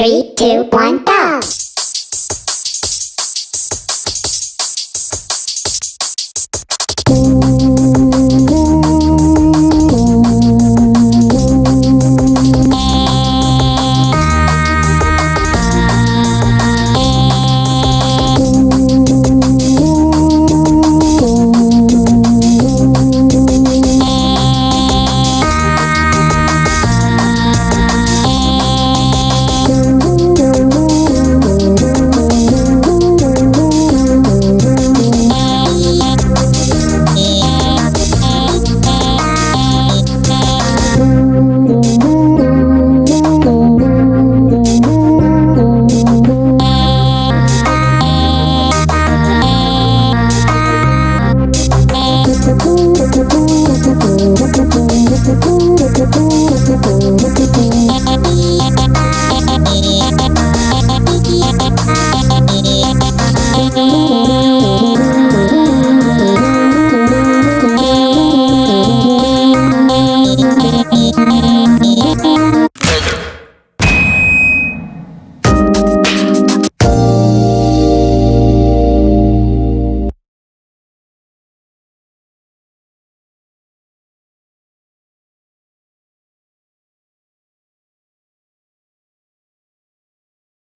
Three, two, one,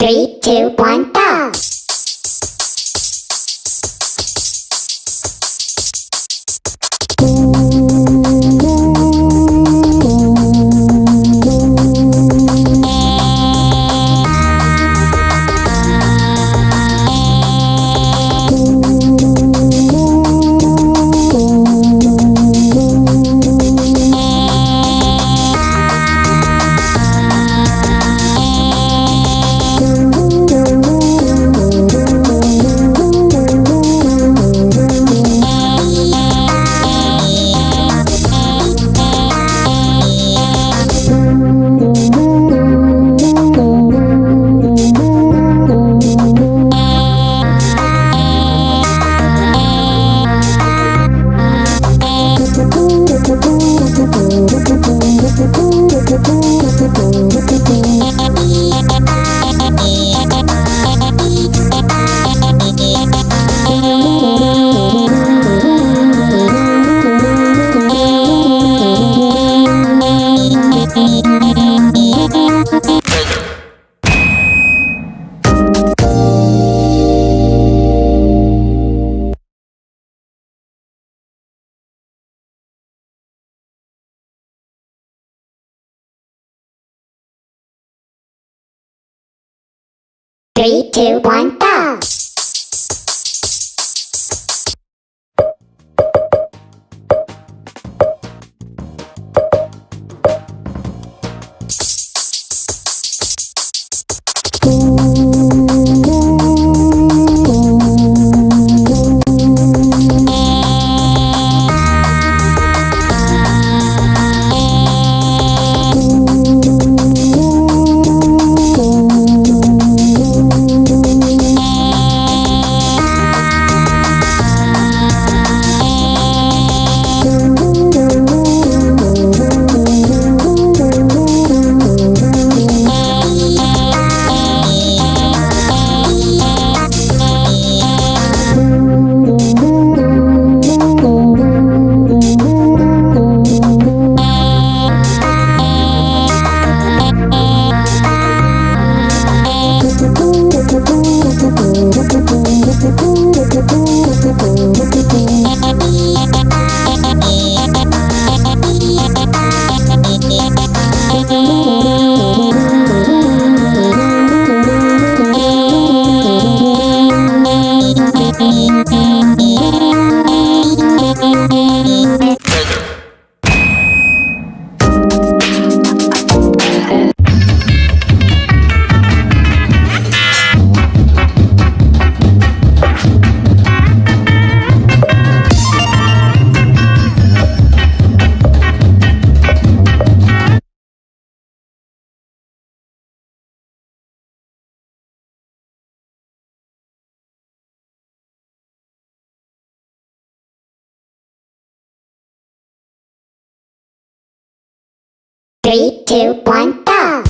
Three, two, one, two, one, two, one, go!